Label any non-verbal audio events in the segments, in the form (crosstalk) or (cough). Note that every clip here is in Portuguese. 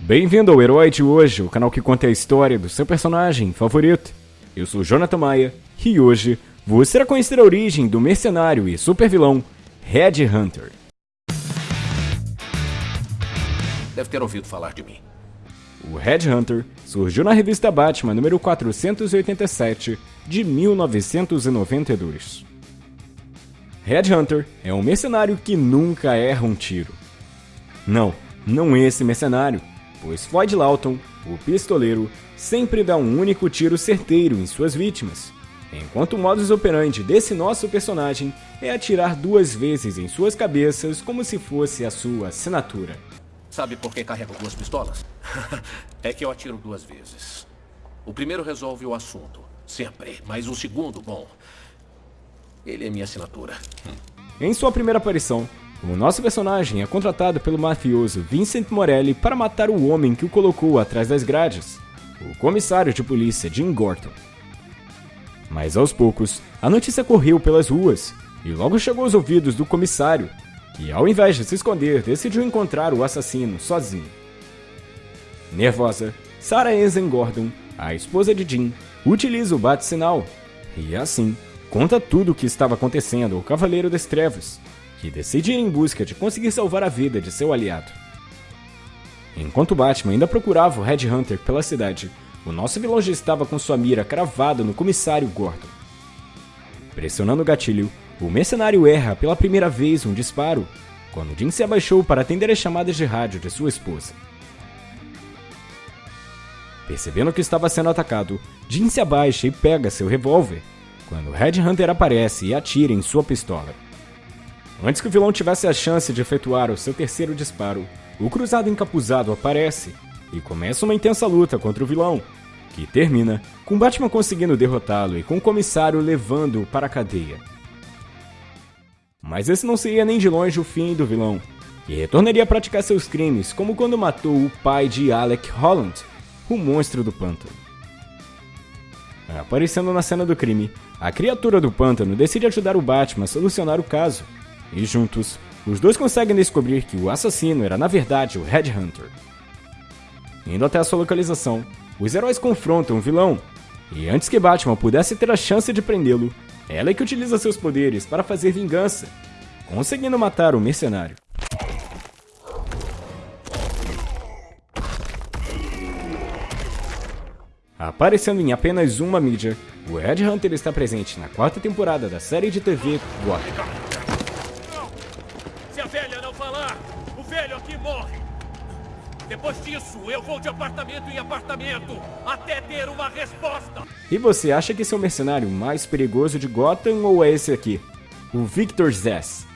Bem-vindo ao Herói de Hoje, o canal que conta a história do seu personagem favorito. Eu sou Jonathan Maia e hoje você irá conhecer a origem do mercenário e supervilão Red Hunter. Deve ter ouvido falar de mim. O Red Hunter surgiu na revista Batman número 487 de 1992. Red Hunter é um mercenário que nunca erra um tiro. Não, não esse mercenário, pois Floyd Lawton, o pistoleiro, sempre dá um único tiro certeiro em suas vítimas, enquanto o modus operandi desse nosso personagem é atirar duas vezes em suas cabeças como se fosse a sua assinatura. Sabe por que carrego duas pistolas? (laughs) é que eu atiro duas vezes. O primeiro resolve o assunto, sempre. Mas o segundo, bom, ele é minha assinatura. Em sua primeira aparição, o nosso personagem é contratado pelo mafioso Vincent Morelli para matar o homem que o colocou atrás das grades, o comissário de polícia Jim Gorton. Mas aos poucos, a notícia correu pelas ruas e logo chegou aos ouvidos do comissário, que ao invés de se esconder, decidiu encontrar o assassino sozinho. Nervosa, Sarah Enzen Gordon, a esposa de Jim, utiliza o bate-sinal e assim conta tudo o que estava acontecendo ao Cavaleiro das Trevas, que decide ir em busca de conseguir salvar a vida de seu aliado. Enquanto Batman ainda procurava o Red Hunter pela cidade, o nosso vilão já estava com sua mira cravada no comissário Gordon. Pressionando o gatilho, o mercenário erra pela primeira vez um disparo, quando Jim se abaixou para atender as chamadas de rádio de sua esposa. Percebendo que estava sendo atacado, Jim se abaixa e pega seu revólver, quando Red Hunter aparece e atira em sua pistola. Antes que o vilão tivesse a chance de efetuar o seu terceiro disparo, o cruzado encapuzado aparece e começa uma intensa luta contra o vilão, que termina com Batman conseguindo derrotá-lo e com o comissário levando-o para a cadeia. Mas esse não seria nem de longe o fim do vilão, que retornaria a praticar seus crimes, como quando matou o pai de Alec Holland, o monstro do pântano. Aparecendo na cena do crime, a criatura do pântano decide ajudar o Batman a solucionar o caso, e juntos, os dois conseguem descobrir que o assassino era na verdade o Red Hunter. Indo até a sua localização, os heróis confrontam o vilão, e antes que Batman pudesse ter a chance de prendê-lo, ela é que utiliza seus poderes para fazer vingança, conseguindo matar o mercenário. Aparecendo em apenas uma mídia, o Red Hunter está presente na quarta temporada da série de TV Gotham. Depois disso, eu vou de apartamento em apartamento, até ter uma resposta. E você acha que esse é o mercenário mais perigoso de Gotham ou é esse aqui? O Victor Zess?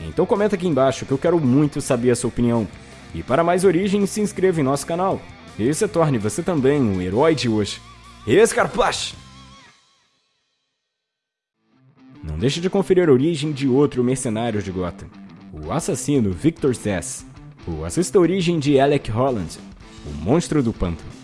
Então comenta aqui embaixo que eu quero muito saber a sua opinião. E para mais origens, se inscreva em nosso canal. E se torne você também um herói de hoje. Escarpache! Não deixe de conferir a origem de outro mercenário de Gotham, o assassino Victor Zess. Ou assista origem de Alec Holland, o monstro do pântano.